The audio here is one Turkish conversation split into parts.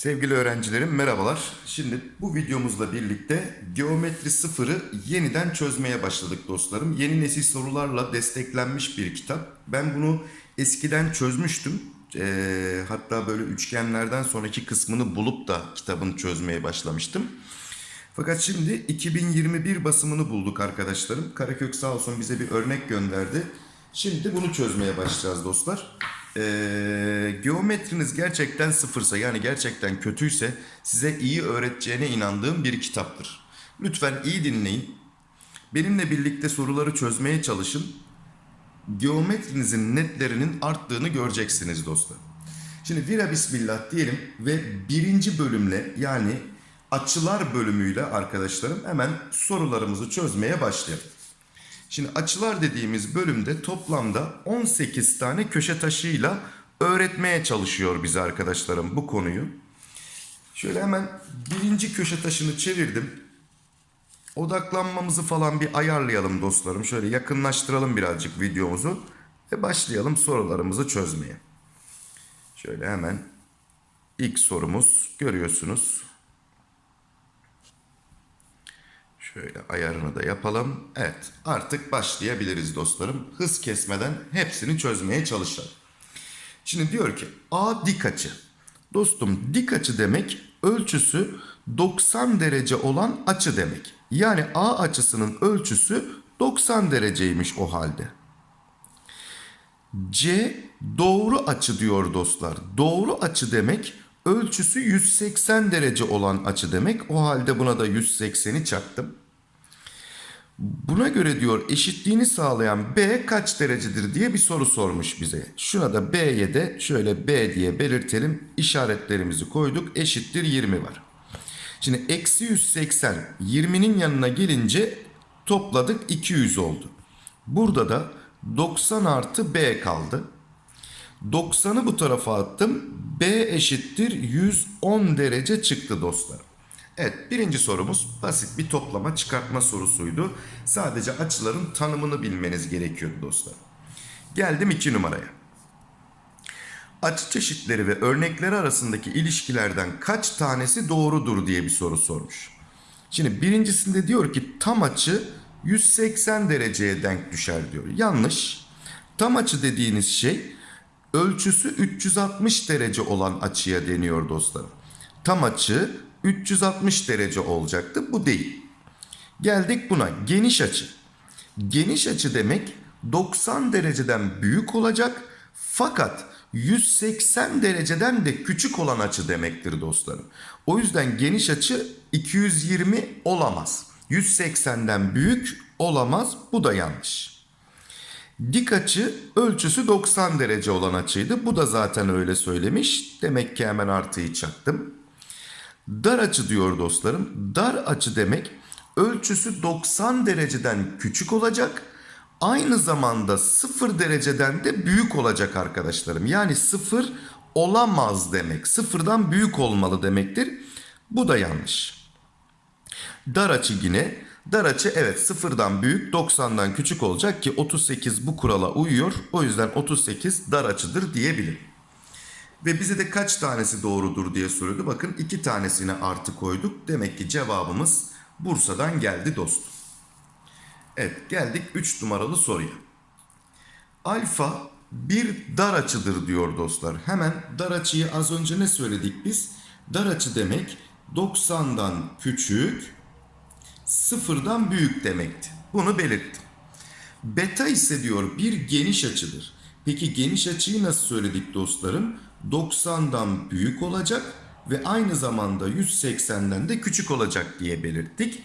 Sevgili öğrencilerim merhabalar. Şimdi bu videomuzla birlikte geometri sıfırı yeniden çözmeye başladık dostlarım. Yeni nesil sorularla desteklenmiş bir kitap. Ben bunu eskiden çözmüştüm. Ee, hatta böyle üçgenlerden sonraki kısmını bulup da kitabını çözmeye başlamıştım. Fakat şimdi 2021 basımını bulduk arkadaşlarım. Karakök sağ olsun bize bir örnek gönderdi. Şimdi bunu çözmeye başlayacağız dostlar. Ee, geometriniz gerçekten sıfırsa yani gerçekten kötüyse size iyi öğreteceğine inandığım bir kitaptır. Lütfen iyi dinleyin. Benimle birlikte soruları çözmeye çalışın. Geometrinizin netlerinin arttığını göreceksiniz dostlar. Şimdi vira bismillah diyelim ve birinci bölümle yani açılar bölümüyle arkadaşlarım hemen sorularımızı çözmeye başlayalım. Şimdi açılar dediğimiz bölümde toplamda 18 tane köşe taşıyla öğretmeye çalışıyor bize arkadaşlarım bu konuyu. Şöyle hemen birinci köşe taşını çevirdim. Odaklanmamızı falan bir ayarlayalım dostlarım. Şöyle yakınlaştıralım birazcık videomuzu ve başlayalım sorularımızı çözmeye. Şöyle hemen ilk sorumuz görüyorsunuz. Şöyle ayarını da yapalım. Evet artık başlayabiliriz dostlarım. Hız kesmeden hepsini çözmeye çalışalım. Şimdi diyor ki A dik açı. Dostum dik açı demek ölçüsü 90 derece olan açı demek. Yani A açısının ölçüsü 90 dereceymiş o halde. C doğru açı diyor dostlar. Doğru açı demek ölçüsü 180 derece olan açı demek. O halde buna da 180'i çaktım. Buna göre diyor eşitliğini sağlayan B kaç derecedir diye bir soru sormuş bize. Şuna da B'ye de şöyle B diye belirtelim. İşaretlerimizi koyduk. Eşittir 20 var. Şimdi eksi 180 20'nin yanına gelince topladık 200 oldu. Burada da 90 artı B kaldı. 90'ı bu tarafa attım. B eşittir 110 derece çıktı dostlarım. Evet birinci sorumuz basit bir toplama çıkartma sorusuydu. Sadece açıların tanımını bilmeniz gerekiyordu dostlar. Geldim iki numaraya. Açı çeşitleri ve örnekleri arasındaki ilişkilerden kaç tanesi doğrudur diye bir soru sormuş. Şimdi birincisinde diyor ki tam açı 180 dereceye denk düşer diyor. Yanlış. Tam açı dediğiniz şey ölçüsü 360 derece olan açıya deniyor dostlarım. Tam açı 360 derece olacaktı. Bu değil. Geldik buna geniş açı. Geniş açı demek 90 dereceden büyük olacak fakat 180 dereceden de küçük olan açı demektir dostlarım. O yüzden geniş açı 220 olamaz. 180'den büyük olamaz. Bu da yanlış. Dik açı ölçüsü 90 derece olan açıydı. Bu da zaten öyle söylemiş. Demek ki hemen artıyı çaktım. Dar açı diyor dostlarım. Dar açı demek ölçüsü 90 dereceden küçük olacak. Aynı zamanda 0 dereceden de büyük olacak arkadaşlarım. Yani 0 olamaz demek. Sıfırdan büyük olmalı demektir. Bu da yanlış. Dar açı yine. Dar açı evet sıfırdan büyük 90'dan küçük olacak ki 38 bu kurala uyuyor. O yüzden 38 dar açıdır diyebilirim. Ve bize de kaç tanesi doğrudur diye soruyordu. Bakın iki tanesine artı koyduk. Demek ki cevabımız Bursa'dan geldi dostum. Evet geldik 3 numaralı soruya. Alfa bir dar açıdır diyor dostlar. Hemen dar açıyı az önce ne söyledik biz? Dar açı demek 90'dan küçük, sıfırdan büyük demekti. Bunu belirttim. Beta ise diyor bir geniş açıdır. Peki geniş açıyı nasıl söyledik dostlarım? 90'dan büyük olacak ve aynı zamanda 180'den de küçük olacak diye belirttik.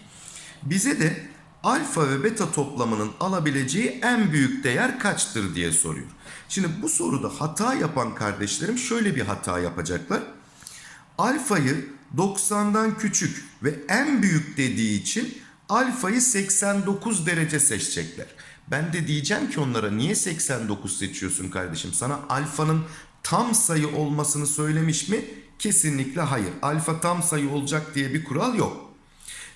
Bize de alfa ve beta toplamının alabileceği en büyük değer kaçtır diye soruyor. Şimdi bu soruda hata yapan kardeşlerim şöyle bir hata yapacaklar. Alfayı 90'dan küçük ve en büyük dediği için alfayı 89 derece seçecekler. Ben de diyeceğim ki onlara niye 89 seçiyorsun kardeşim? Sana alfanın tam sayı olmasını söylemiş mi? Kesinlikle hayır. Alfa tam sayı olacak diye bir kural yok.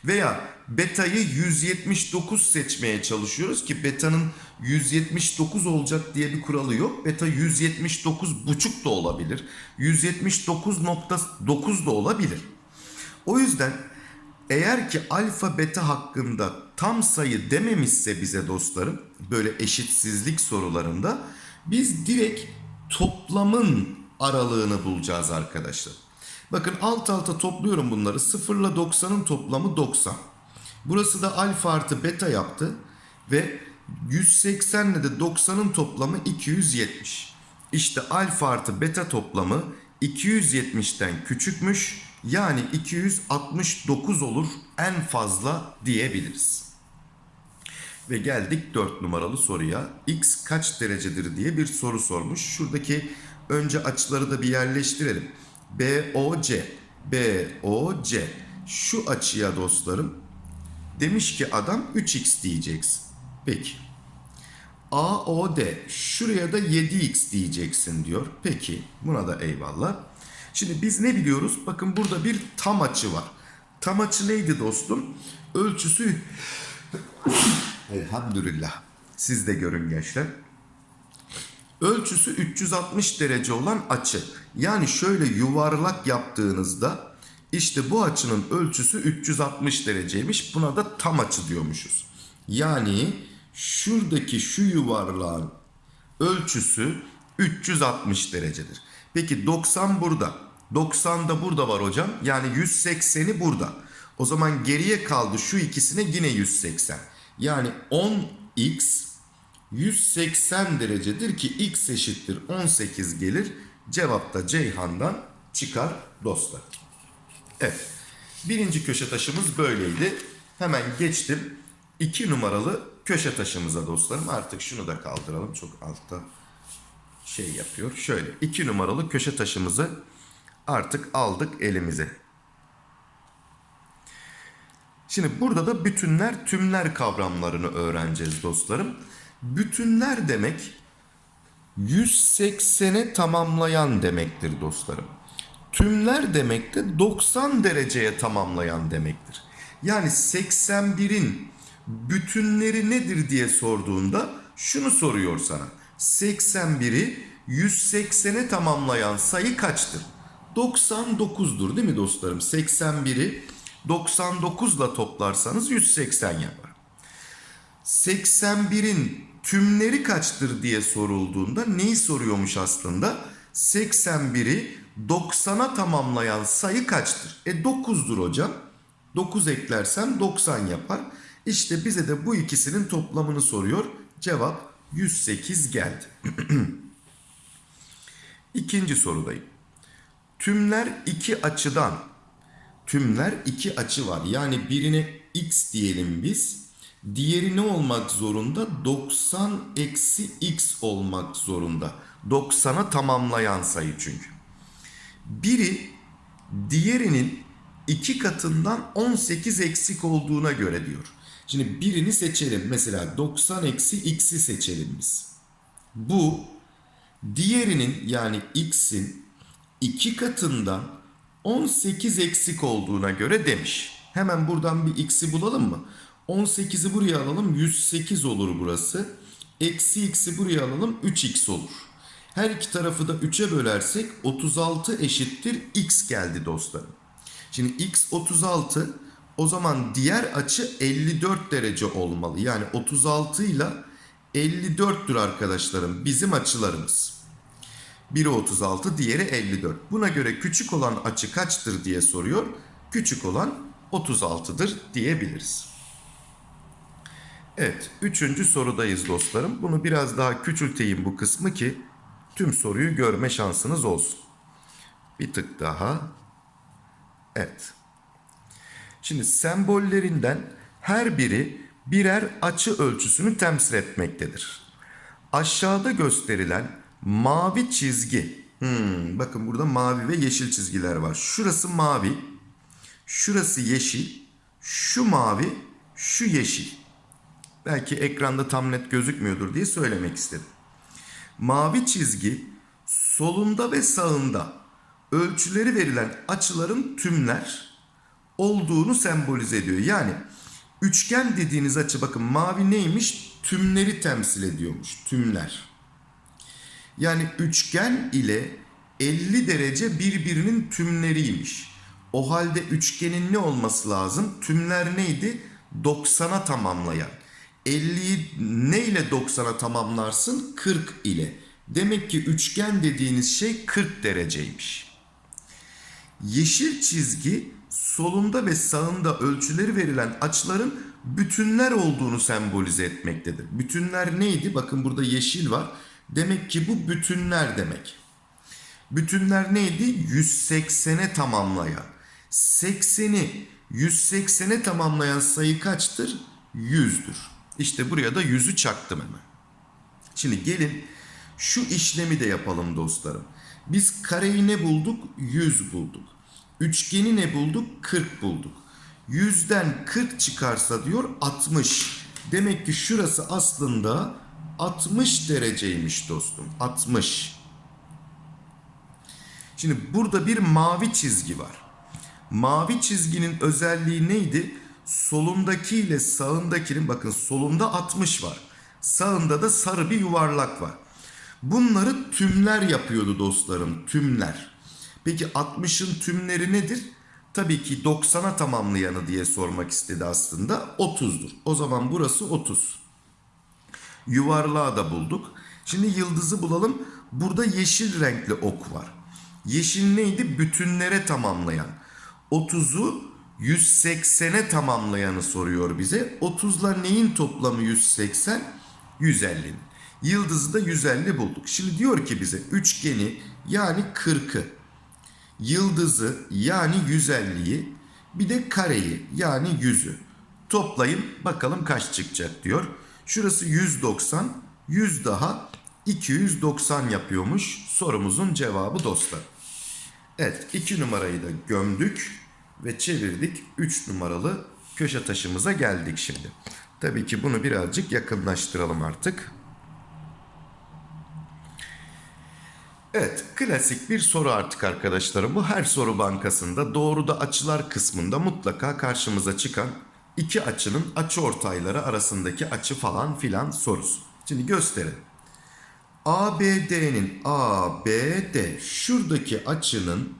Veya beta'yı 179 seçmeye çalışıyoruz ki beta'nın 179 olacak diye bir kuralı yok. Beta 179 buçuk da olabilir. 179.9 da olabilir. O yüzden eğer ki alfa beta hakkında tam sayı dememişse bize dostlarım böyle eşitsizlik sorularında biz direkt toplamın aralığını bulacağız arkadaşlar. Bakın alt alta topluyorum bunları. 0 ile 90'ın toplamı 90. Burası da alfa artı beta yaptı. Ve 180 ile de 90'ın toplamı 270. İşte alfa artı beta toplamı 270'ten küçükmüş. Yani 269 olur en fazla diyebiliriz. Ve geldik 4 numaralı soruya. X kaç derecedir diye bir soru sormuş. Şuradaki önce açıları da bir yerleştirelim. BOC, BOC. Şu açıya dostlarım demiş ki adam 3x diyeceksin. Peki. AOD şuraya da 7x diyeceksin diyor. Peki buna da eyvallah. Şimdi biz ne biliyoruz? Bakın burada bir tam açı var. Tam açı neydi dostum? Ölçüsü Elhamdülillah. Siz de görün gençler. Ölçüsü 360 derece olan açı. Yani şöyle yuvarlak yaptığınızda işte bu açının ölçüsü 360 dereceymiş. Buna da tam açı diyormuşuz. Yani şuradaki şu yuvarlağın ölçüsü 360 derecedir. Peki 90 burada. 90 da burada var hocam. Yani 180'i burada. O zaman geriye kaldı şu ikisine yine 180. Yani 10x 180 derecedir ki x eşittir 18 gelir. Cevap da Ceyhan'dan çıkar dostlar. Evet. Birinci köşe taşımız böyleydi. Hemen geçtim. 2 numaralı köşe taşımıza dostlarım. Artık şunu da kaldıralım. Çok altta şey yapıyor. Şöyle 2 numaralı köşe taşımızı artık aldık elimize. Şimdi burada da bütünler tümler kavramlarını öğreneceğiz dostlarım. Bütünler demek 180'e tamamlayan demektir dostlarım. Tümler demek de 90 dereceye tamamlayan demektir. Yani 81'in bütünleri nedir diye sorduğunda şunu soruyor sana. 81'i 180'e tamamlayan sayı kaçtır? 99'dur değil mi dostlarım? 81'i 99 ile toplarsanız 180 yapar. 81'in tümleri kaçtır diye sorulduğunda neyi soruyormuş aslında? 81'i 90'a tamamlayan sayı kaçtır? E 9'dur hocam. 9 eklersem 90 yapar. İşte bize de bu ikisinin toplamını soruyor. Cevap 108 geldi. İkinci sorudayım. Tümler iki açıdan tümler iki açı var. Yani birine x diyelim biz. Diğeri ne olmak zorunda? 90 eksi x olmak zorunda. 90'a tamamlayan sayı çünkü. Biri diğerinin iki katından 18 eksik olduğuna göre diyor. Şimdi birini seçelim. Mesela 90 eksi x'i seçelim biz. Bu diğerinin yani x'in iki katından 18 eksik olduğuna göre demiş. Hemen buradan bir x'i bulalım mı? 18'i buraya alalım 108 olur burası. Eksi x'i buraya alalım 3x olur. Her iki tarafı da 3'e bölersek 36 eşittir x geldi dostlarım. Şimdi x 36 o zaman diğer açı 54 derece olmalı. Yani 36 ile 54'tür arkadaşlarım bizim açılarımız. Biri 36 diğeri 54. Buna göre küçük olan açı kaçtır diye soruyor. Küçük olan 36'dır diyebiliriz. Evet, üçüncü sorudayız dostlarım. Bunu biraz daha küçülteyim bu kısmı ki tüm soruyu görme şansınız olsun. Bir tık daha. Evet. Şimdi sembollerinden her biri birer açı ölçüsünü temsil etmektedir. Aşağıda gösterilen mavi çizgi. Hmm, bakın burada mavi ve yeşil çizgiler var. Şurası mavi, şurası yeşil, şu mavi, şu yeşil. Belki ekranda tam net gözükmüyordur diye söylemek istedim. Mavi çizgi solunda ve sağında ölçüleri verilen açıların tümler olduğunu sembolize ediyor. Yani Üçgen dediğiniz açı bakın mavi neymiş? Tümleri temsil ediyormuş. Tümler. Yani üçgen ile 50 derece birbirinin tümleriymiş. O halde üçgenin ne olması lazım? Tümler neydi? 90'a tamamlayan. 50'yi ne ile 90'a tamamlarsın? 40 ile. Demek ki üçgen dediğiniz şey 40 dereceymiş. Yeşil çizgi solunda ve sağında ölçüleri verilen açıların bütünler olduğunu sembolize etmektedir. Bütünler neydi? Bakın burada yeşil var. Demek ki bu bütünler demek. Bütünler neydi? 180'e tamamlayan. 80'i 180'e tamamlayan sayı kaçtır? 100'dür. İşte buraya da 100'ü çaktım hemen. Şimdi gelin şu işlemi de yapalım dostlarım. Biz kareyi ne bulduk? 100 bulduk. Üçgeni ne bulduk? 40 bulduk. 100'den 40 çıkarsa diyor 60. Demek ki şurası aslında 60 dereceymiş dostum. 60. Şimdi burada bir mavi çizgi var. Mavi çizginin özelliği neydi? Solundaki ile sağındakinin bakın solunda 60 var. Sağında da sarı bir yuvarlak var. Bunları tümler yapıyordu dostlarım. Tümler. Peki 60'ın tümleri nedir? Tabii ki 90'a tamamlayanı diye sormak istedi aslında. 30'dur. O zaman burası 30. Yuvarlağı da bulduk. Şimdi yıldızı bulalım. Burada yeşil renkli ok var. Yeşil neydi? Bütünlere tamamlayan. 30'u 180'e tamamlayanı soruyor bize. 30'la neyin toplamı 180? 150'nin. Yıldızı da 150 bulduk. Şimdi diyor ki bize üçgeni yani 40'ı, yıldızı yani 150'yi, bir de kareyi yani 100'ü toplayın bakalım kaç çıkacak diyor. Şurası 190, 100 daha 290 yapıyormuş sorumuzun cevabı dostlar. Evet 2 numarayı da gömdük ve çevirdik 3 numaralı köşe taşımıza geldik şimdi. Tabii ki bunu birazcık yakınlaştıralım artık. Evet, klasik bir soru artık arkadaşlarım. Bu her soru bankasında doğruda açılar kısmında mutlaka karşımıza çıkan iki açının açı ortayları arasındaki açı falan filan sorusu. Şimdi gösterin. ABD'nin ABD şuradaki açının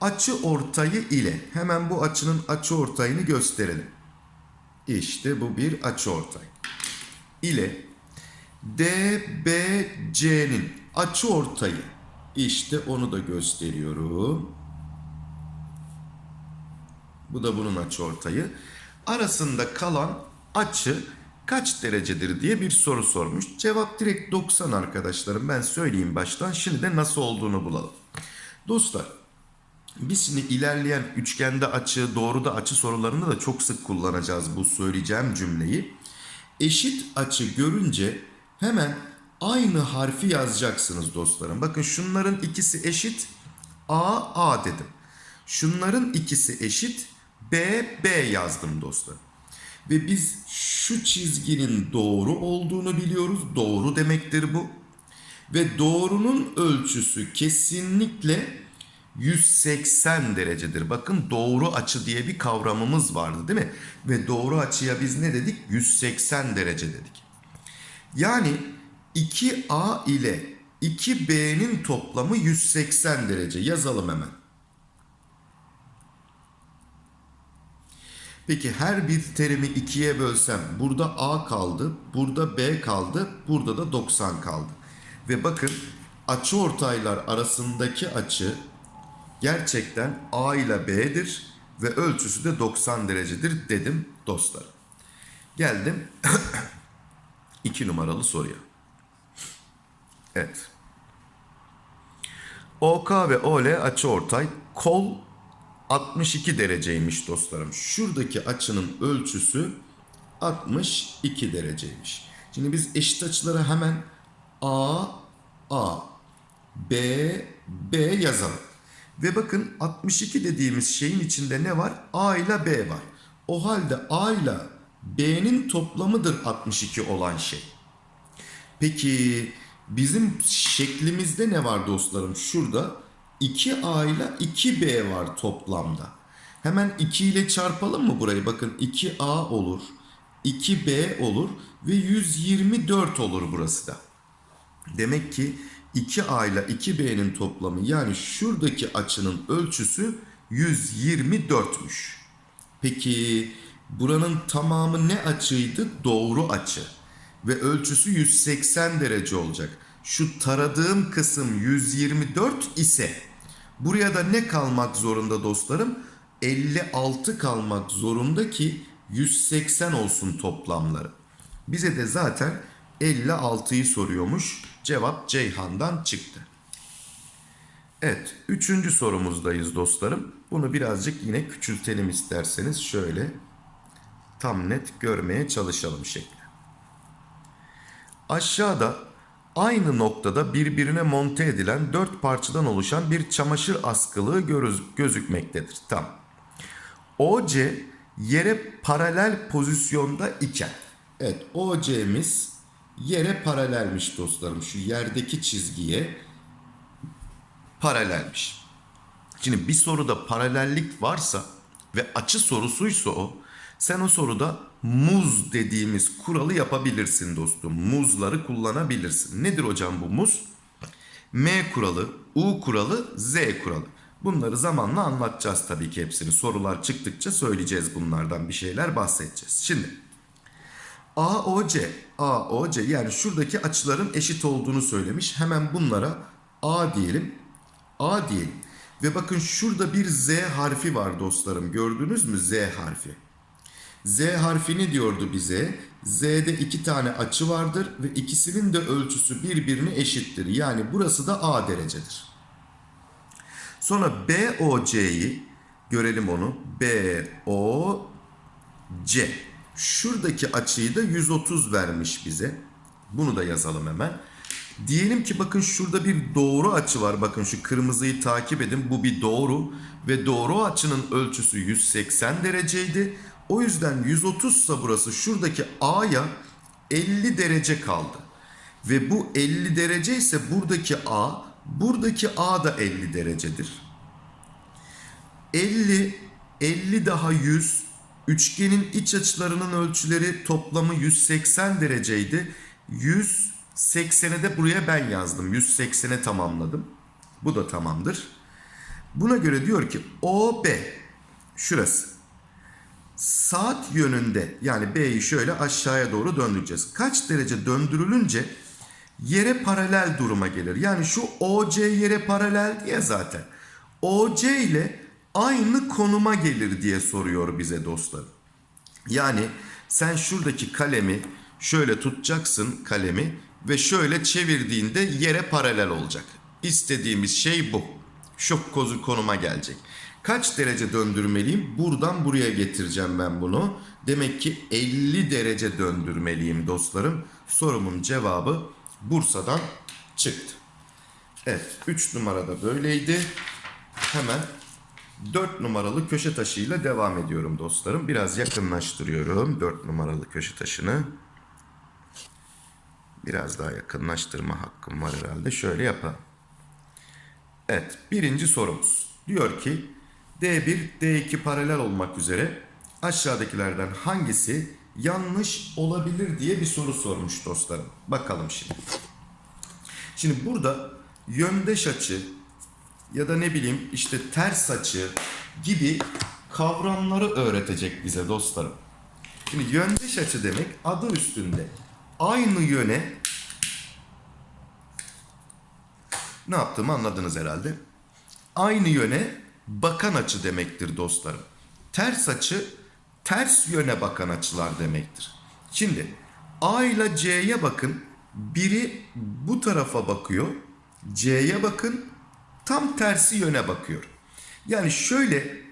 açı ortayı ile hemen bu açının açı ortayını gösterelim. İşte bu bir açı ortay. ile DBC'nin açı ortayı. İşte onu da gösteriyorum. Bu da bunun açı ortayı. Arasında kalan açı kaç derecedir diye bir soru sormuş. Cevap direkt 90 arkadaşlarım. Ben söyleyeyim baştan. Şimdi de nasıl olduğunu bulalım. Dostlar biz şimdi ilerleyen üçgende açı, doğruda açı sorularında da çok sık kullanacağız bu söyleyeceğim cümleyi. Eşit açı görünce hemen aynı harfi yazacaksınız dostlarım. Bakın şunların ikisi eşit. A, A dedim. Şunların ikisi eşit. B, B yazdım dostlarım. Ve biz şu çizginin doğru olduğunu biliyoruz. Doğru demektir bu. Ve doğrunun ölçüsü kesinlikle 180 derecedir. Bakın doğru açı diye bir kavramımız vardı değil mi? Ve doğru açıya biz ne dedik? 180 derece dedik. Yani 2A ile 2B'nin toplamı 180 derece. Yazalım hemen. Peki her bir terimi ikiye bölsem burada A kaldı, burada B kaldı, burada da 90 kaldı. Ve bakın açı ortaylar arasındaki açı gerçekten A ile B'dir ve ölçüsü de 90 derecedir dedim dostlar. Geldim 2 numaralı soruya. Evet. OK ve OL açı ortay. Kol 62 dereceymiş dostlarım. Şuradaki açının ölçüsü 62 dereceymiş. Şimdi biz eşit açıları hemen A, A, B, B yazalım. Ve bakın 62 dediğimiz şeyin içinde ne var? A ile B var. O halde A ile B'nin toplamıdır 62 olan şey. Peki bizim şeklimizde ne var dostlarım? Şurada 2A ile 2B var toplamda. Hemen 2 ile çarpalım mı burayı? Bakın 2A olur, 2B olur ve 124 olur burası da. Demek ki 2A ile 2B'nin toplamı yani şuradaki açının ölçüsü 124'müş. Peki buranın tamamı ne açıydı? Doğru açı. Ve ölçüsü 180 derece olacak. Şu taradığım kısım 124 ise buraya da ne kalmak zorunda dostlarım? 56 kalmak zorunda ki 180 olsun toplamları. Bize de zaten 56'yı soruyormuş. Cevap Ceyhan'dan çıktı. Evet, üçüncü sorumuzdayız dostlarım. Bunu birazcık yine küçültelim isterseniz. Şöyle tam net görmeye çalışalım şekli. Aşağıda aynı noktada birbirine monte edilen dört parçadan oluşan bir çamaşır askılığı görüz- gözükmektedir. Tam. OC yere paralel pozisyonda iken. Evet OC'miz yere paralelmiş dostlarım. Şu yerdeki çizgiye paralelmiş. Şimdi bir soruda paralellik varsa ve açı sorusuysa o sen o soruda muz dediğimiz kuralı yapabilirsin dostum. Muzları kullanabilirsin. Nedir hocam bu muz? M kuralı, U kuralı, Z kuralı. Bunları zamanla anlatacağız tabii ki hepsini. Sorular çıktıkça söyleyeceğiz bunlardan bir şeyler bahsedeceğiz. Şimdi AOC, AOC yani şuradaki açıların eşit olduğunu söylemiş. Hemen bunlara A diyelim, A diyelim. Ve bakın şurada bir Z harfi var dostlarım. Gördünüz mü Z harfi? Z harfini diyordu bize. Z'de iki tane açı vardır ve ikisinin de ölçüsü birbirine eşittir. Yani burası da A derecedir. Sonra BOC'yi görelim onu. BOC. Şuradaki açıyı da 130 vermiş bize. Bunu da yazalım hemen. Diyelim ki bakın şurada bir doğru açı var. Bakın şu kırmızıyı takip edin. Bu bir doğru ve doğru açının ölçüsü 180 dereceydi. O yüzden 130 ise burası şuradaki A'ya 50 derece kaldı. Ve bu 50 derece ise buradaki A, buradaki A da 50 derecedir. 50, 50 daha 100. Üçgenin iç açılarının ölçüleri toplamı 180 dereceydi. 180'e de buraya ben yazdım. 180'e tamamladım. Bu da tamamdır. Buna göre diyor ki OB şurası. Saat yönünde yani B'yi şöyle aşağıya doğru döndüreceğiz. Kaç derece döndürülünce yere paralel duruma gelir. Yani şu OC yere paralel diye zaten. OC ile aynı konuma gelir diye soruyor bize dostlar. Yani sen şuradaki kalemi şöyle tutacaksın kalemi ve şöyle çevirdiğinde yere paralel olacak. İstediğimiz şey bu. Şu konuma gelecek. Kaç derece döndürmeliyim? Buradan buraya getireceğim ben bunu. Demek ki 50 derece döndürmeliyim dostlarım. Sorumun cevabı Bursa'dan çıktı. Evet 3 numarada böyleydi. Hemen 4 numaralı köşe taşıyla devam ediyorum dostlarım. Biraz yakınlaştırıyorum 4 numaralı köşe taşını. Biraz daha yakınlaştırma hakkım var herhalde. Şöyle yapalım. Evet birinci sorumuz. Diyor ki D1, D2 paralel olmak üzere aşağıdakilerden hangisi yanlış olabilir diye bir soru sormuş dostlarım. Bakalım şimdi. Şimdi burada yöndeş açı ya da ne bileyim işte ters açı gibi kavramları öğretecek bize dostlarım. Şimdi yöndeş açı demek adı üstünde aynı yöne ne yaptığımı anladınız herhalde. Aynı yöne bakan açı demektir dostlarım. Ters açı ters yöne bakan açılar demektir. Şimdi A ile C'ye bakın. Biri bu tarafa bakıyor. C'ye bakın. Tam tersi yöne bakıyor. Yani şöyle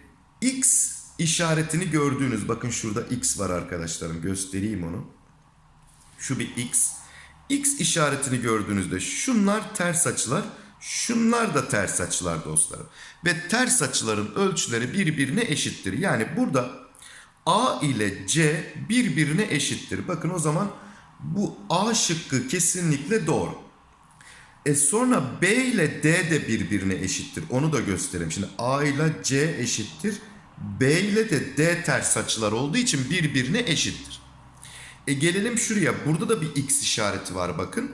X işaretini gördüğünüz bakın şurada X var arkadaşlarım göstereyim onu. Şu bir X. X işaretini gördüğünüzde şunlar ters açılar. Şunlar da ters açılar dostlarım. Ve ters açıların ölçüleri birbirine eşittir. Yani burada A ile C birbirine eşittir. Bakın o zaman bu A şıkkı kesinlikle doğru. E sonra B ile D de birbirine eşittir. Onu da göstereyim. Şimdi A ile C eşittir. B ile de D ters açılar olduğu için birbirine eşittir. E gelelim şuraya. Burada da bir X işareti var bakın.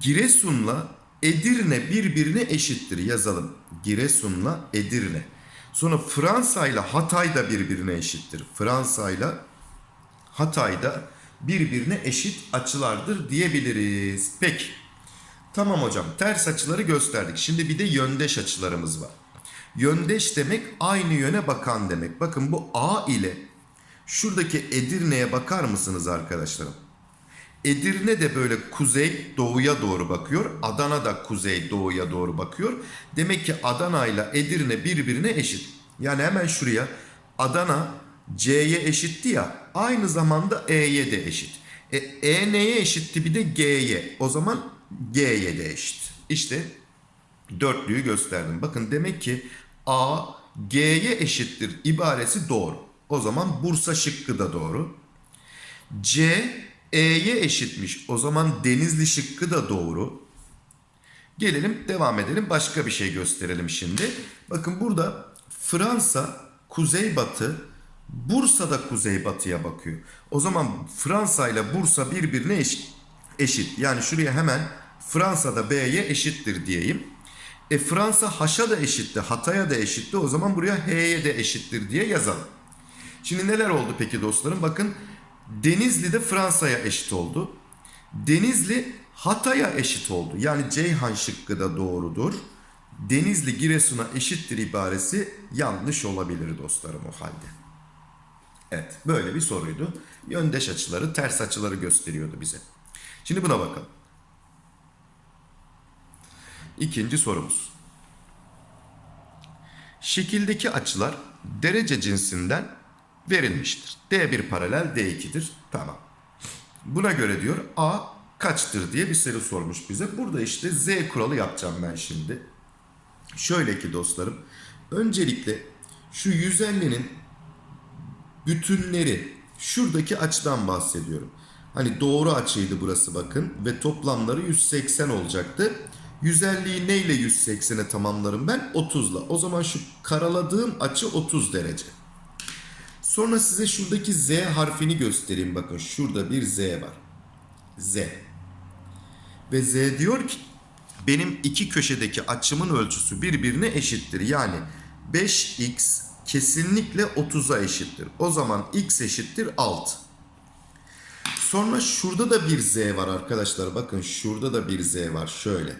Giresun'la Edirne birbirine eşittir yazalım. Giresun'la Edirne. Sonra Fransa ile Hatay da birbirine eşittir. Fransa ile Hatay da birbirine eşit açılardır diyebiliriz. Peki. Tamam hocam ters açıları gösterdik. Şimdi bir de yöndeş açılarımız var. Yöndeş demek aynı yöne bakan demek. Bakın bu A ile şuradaki Edirne'ye bakar mısınız arkadaşlarım? Edirne de böyle kuzey doğuya doğru bakıyor. Adana da kuzey doğuya doğru bakıyor. Demek ki Adana ile Edirne birbirine eşit. Yani hemen şuraya Adana C'ye eşitti ya. Aynı zamanda E'ye de eşit. E, e neye eşitti bir de G'ye. O zaman G'ye de eşit. İşte dörtlüyü gösterdim. Bakın demek ki A G'ye eşittir ibaresi doğru. O zaman Bursa şıkkı da doğru. C E'ye eşitmiş. O zaman Denizli şıkkı da doğru. Gelelim devam edelim. Başka bir şey gösterelim şimdi. Bakın burada Fransa kuzeybatı, Bursa da kuzeybatıya bakıyor. O zaman Fransa ile Bursa birbirine eşit. eşit. Yani şuraya hemen Fransa'da B'ye eşittir diyeyim. E Fransa H'a da eşitti, Hatay'a da eşitti. O zaman buraya H'ye de eşittir diye yazalım. Şimdi neler oldu peki dostlarım? Bakın Denizli de Fransa'ya eşit oldu. Denizli Hatay'a eşit oldu. Yani Ceyhan şıkkı da doğrudur. Denizli Giresun'a eşittir ibaresi yanlış olabilir dostlarım o halde. Evet böyle bir soruydu. Yöndeş açıları ters açıları gösteriyordu bize. Şimdi buna bakalım. İkinci sorumuz. Şekildeki açılar derece cinsinden verilmiştir. D1 paralel D2'dir. Tamam. Buna göre diyor A kaçtır diye bir soru sormuş bize. Burada işte Z kuralı yapacağım ben şimdi. Şöyle ki dostlarım. Öncelikle şu 150'nin bütünleri şuradaki açıdan bahsediyorum. Hani doğru açıydı burası bakın ve toplamları 180 olacaktı. 150'yi neyle 180'e tamamlarım ben? 30'la. O zaman şu karaladığım açı 30 derece. Sonra size şuradaki Z harfini göstereyim. Bakın şurada bir Z var. Z. Ve Z diyor ki benim iki köşedeki açımın ölçüsü birbirine eşittir. Yani 5x kesinlikle 30'a eşittir. O zaman x eşittir 6. Sonra şurada da bir z var arkadaşlar. Bakın şurada da bir z var. Şöyle.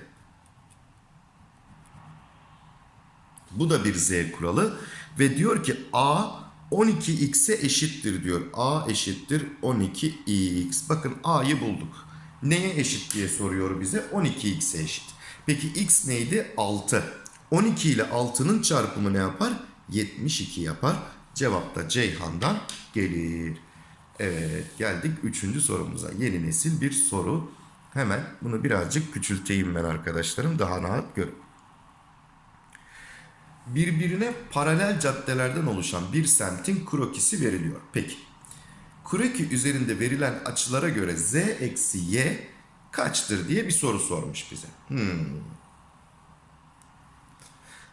Bu da bir z kuralı. Ve diyor ki a 12x'e eşittir diyor. a eşittir 12x. Bakın a'yı bulduk. Neye eşit diye soruyor bize. 12x'e eşit. Peki x neydi? 6. 12 ile 6'nın çarpımı ne yapar? 72 yapar. Cevap da Ceyhan'dan gelir. Evet geldik 3. sorumuza. Yeni nesil bir soru. Hemen bunu birazcık küçülteyim ben arkadaşlarım. Daha rahat görün. Birbirine paralel caddelerden oluşan bir semtin krokisi veriliyor. Peki. Kroki üzerinde verilen açılara göre z eksi y kaçtır diye bir soru sormuş bize. Hmm.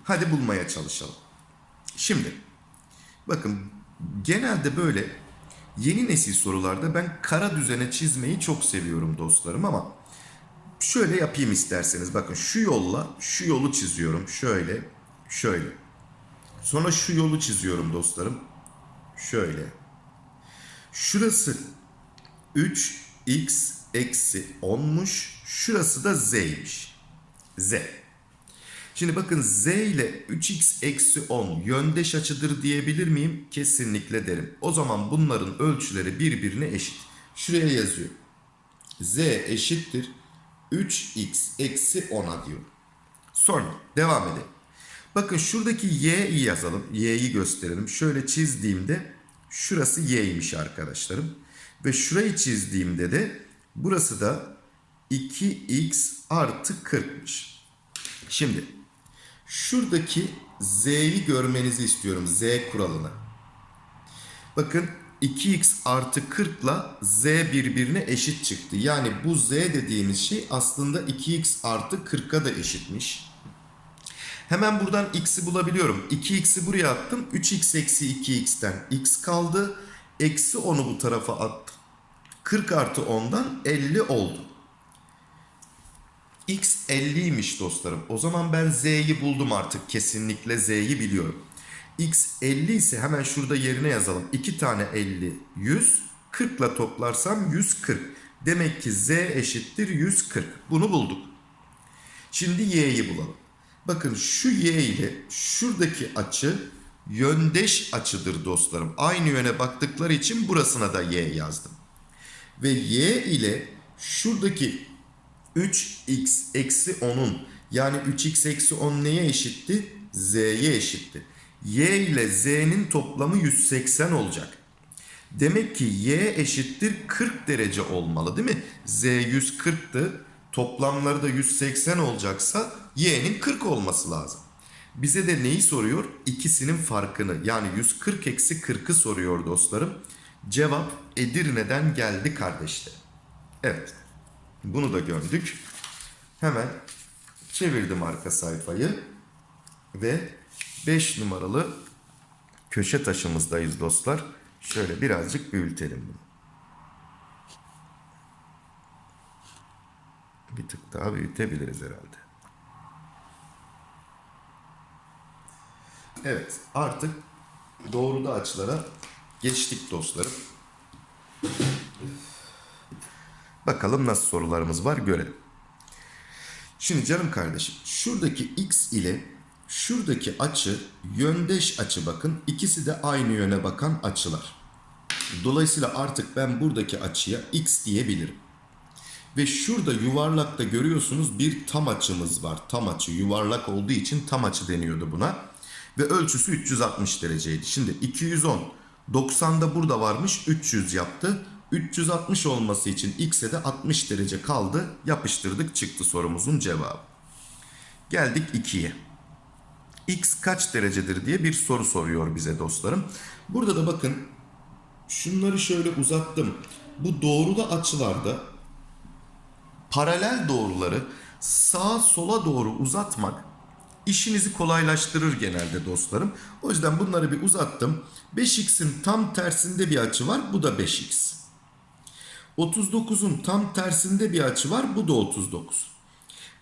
Hadi bulmaya çalışalım. Şimdi bakın genelde böyle yeni nesil sorularda ben kara düzene çizmeyi çok seviyorum dostlarım ama şöyle yapayım isterseniz. Bakın şu yolla şu yolu çiziyorum. Şöyle şöyle. Sonra şu yolu çiziyorum dostlarım. Şöyle. Şurası 3x eksi 10'muş. Şurası da z'ymiş. Z. Şimdi bakın z ile 3x eksi 10 yöndeş açıdır diyebilir miyim? Kesinlikle derim. O zaman bunların ölçüleri birbirine eşit. Şuraya yazıyor. z eşittir 3x eksi 10'a diyor. Sonra devam edelim. Bakın şuradaki y'yi yazalım. Y'yi gösterelim. Şöyle çizdiğimde şurası y'ymiş arkadaşlarım. Ve şurayı çizdiğimde de burası da 2x artı 40'mış. Şimdi şuradaki z'yi görmenizi istiyorum. Z kuralını. Bakın 2x artı 40 ile z birbirine eşit çıktı. Yani bu z dediğimiz şey aslında 2x artı 40'a da eşitmiş. Hemen buradan x'i bulabiliyorum. 2x'i buraya attım. 3x eksi 2x'ten x kaldı. Eksi 10'u bu tarafa attım. 40 artı 10'dan 50 oldu. X 50'ymiş dostlarım. O zaman ben Z'yi buldum artık. Kesinlikle Z'yi biliyorum. X 50 ise hemen şurada yerine yazalım. 2 tane 50 100. 40 ile toplarsam 140. Demek ki Z eşittir 140. Bunu bulduk. Şimdi Y'yi bulalım. Bakın şu Y ile şuradaki açı yöndeş açıdır dostlarım. Aynı yöne baktıkları için burasına da Y yazdım. Ve Y ile şuradaki 3x eksi 10'un yani 3x eksi 10 neye eşitti? Z'ye eşitti. Y ile Z'nin toplamı 180 olacak. Demek ki Y eşittir 40 derece olmalı değil mi? Z 140'tı. Toplamları da 180 olacaksa Y'nin 40 olması lazım. Bize de neyi soruyor? İkisinin farkını yani 140 eksi 40'ı soruyor dostlarım. Cevap Edirne'den geldi kardeşler. Evet. Bunu da gördük. Hemen çevirdim arka sayfayı ve 5 numaralı köşe taşımızdayız dostlar. Şöyle birazcık büyütelim bunu. Bir tık daha büyütebiliriz herhalde. Evet artık doğruda açılara geçtik dostlarım. Bakalım nasıl sorularımız var görelim. Şimdi canım kardeşim şuradaki x ile şuradaki açı yöndeş açı bakın. İkisi de aynı yöne bakan açılar. Dolayısıyla artık ben buradaki açıya x diyebilirim. Ve şurada yuvarlakta görüyorsunuz bir tam açımız var. Tam açı yuvarlak olduğu için tam açı deniyordu buna. Ve ölçüsü 360 dereceydi. Şimdi 210 90'da burada varmış 300 yaptı. 360 olması için x'e de 60 derece kaldı. Yapıştırdık çıktı sorumuzun cevabı. Geldik 2'ye. x kaç derecedir diye bir soru soruyor bize dostlarım. Burada da bakın şunları şöyle uzattım. Bu doğrulu açılarda paralel doğruları sağa sola doğru uzatmak işinizi kolaylaştırır genelde dostlarım. O yüzden bunları bir uzattım. 5x'in tam tersinde bir açı var. Bu da 5x. 39'un tam tersinde bir açı var. Bu da 39.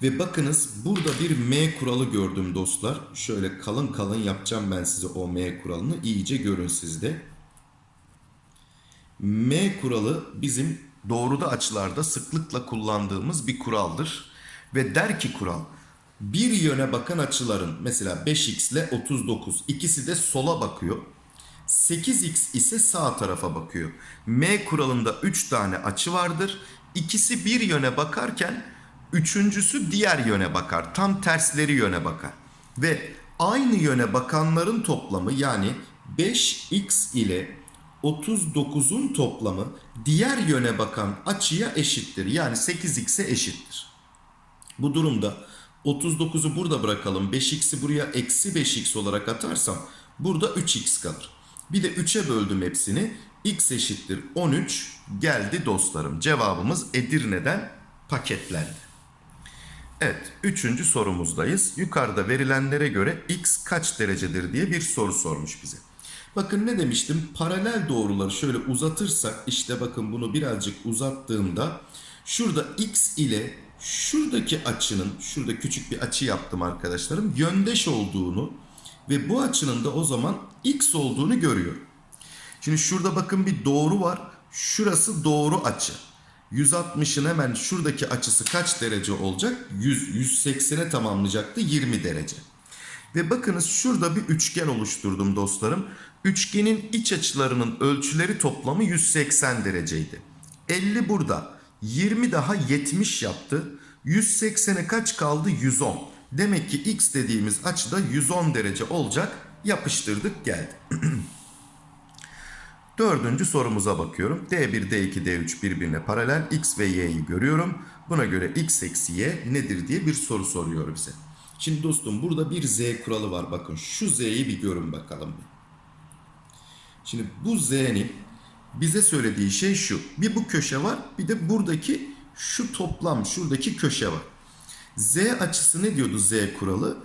Ve bakınız burada bir M kuralı gördüm dostlar. Şöyle kalın kalın yapacağım ben size o M kuralını. iyice görün sizde. M kuralı bizim doğruda açılarda sıklıkla kullandığımız bir kuraldır. Ve der ki kural bir yöne bakan açıların mesela 5x ile 39 ikisi de sola bakıyor. 8x ise sağ tarafa bakıyor. M kuralında 3 tane açı vardır. İkisi bir yöne bakarken üçüncüsü diğer yöne bakar. Tam tersleri yöne bakar. Ve aynı yöne bakanların toplamı yani 5x ile 39'un toplamı diğer yöne bakan açıya eşittir. Yani 8x'e eşittir. Bu durumda 39'u burada bırakalım. 5x'i buraya eksi 5x olarak atarsam burada 3x kalır. Bir de 3'e böldüm hepsini. X eşittir 13 geldi dostlarım. Cevabımız Edirne'den paketlendi. Evet, üçüncü sorumuzdayız. Yukarıda verilenlere göre x kaç derecedir diye bir soru sormuş bize. Bakın ne demiştim? Paralel doğruları şöyle uzatırsak, işte bakın bunu birazcık uzattığımda şurada x ile şuradaki açının, şurada küçük bir açı yaptım arkadaşlarım, yöndeş olduğunu ve bu açının da o zaman x olduğunu görüyorum. Şimdi şurada bakın bir doğru var. Şurası doğru açı. 160'ın hemen şuradaki açısı kaç derece olacak? 100, 180'e tamamlayacaktı 20 derece. Ve bakınız şurada bir üçgen oluşturdum dostlarım. Üçgenin iç açılarının ölçüleri toplamı 180 dereceydi. 50 burada. 20 daha 70 yaptı. 180'e kaç kaldı? 110. Demek ki x dediğimiz açıda 110 derece olacak. Yapıştırdık geldi. Dördüncü sorumuza bakıyorum. D1, D2, D3 birbirine paralel. X ve Y'yi görüyorum. Buna göre X eksi Y nedir diye bir soru soruyor bize. Şimdi dostum burada bir Z kuralı var. Bakın şu Z'yi bir görün bakalım. Şimdi bu Z'nin bize söylediği şey şu. Bir bu köşe var bir de buradaki şu toplam şuradaki köşe var. Z açısı ne diyordu Z kuralı?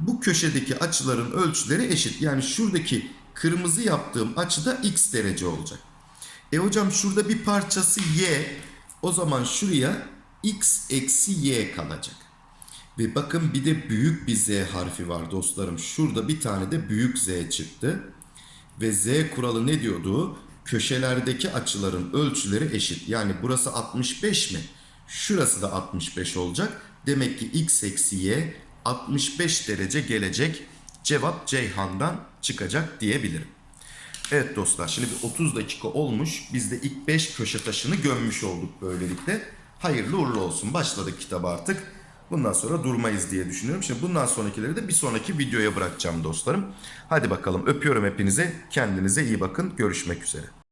Bu köşedeki açıların ölçüleri eşit. Yani şuradaki kırmızı yaptığım açıda x derece olacak. E hocam şurada bir parçası y. O zaman şuraya x eksi y kalacak. Ve bakın bir de büyük bir z harfi var dostlarım. Şurada bir tane de büyük z çıktı. Ve z kuralı ne diyordu? Köşelerdeki açıların ölçüleri eşit. Yani burası 65 mi? Şurası da 65 olacak. Demek ki x eksi y 65 derece gelecek. Cevap Ceyhan'dan çıkacak diyebilirim. Evet dostlar şimdi bir 30 dakika olmuş. Biz de ilk 5 köşe taşını gömmüş olduk böylelikle. Hayırlı uğurlu olsun. Başladık kitaba artık. Bundan sonra durmayız diye düşünüyorum. Şimdi bundan sonrakileri de bir sonraki videoya bırakacağım dostlarım. Hadi bakalım öpüyorum hepinize. Kendinize iyi bakın. Görüşmek üzere.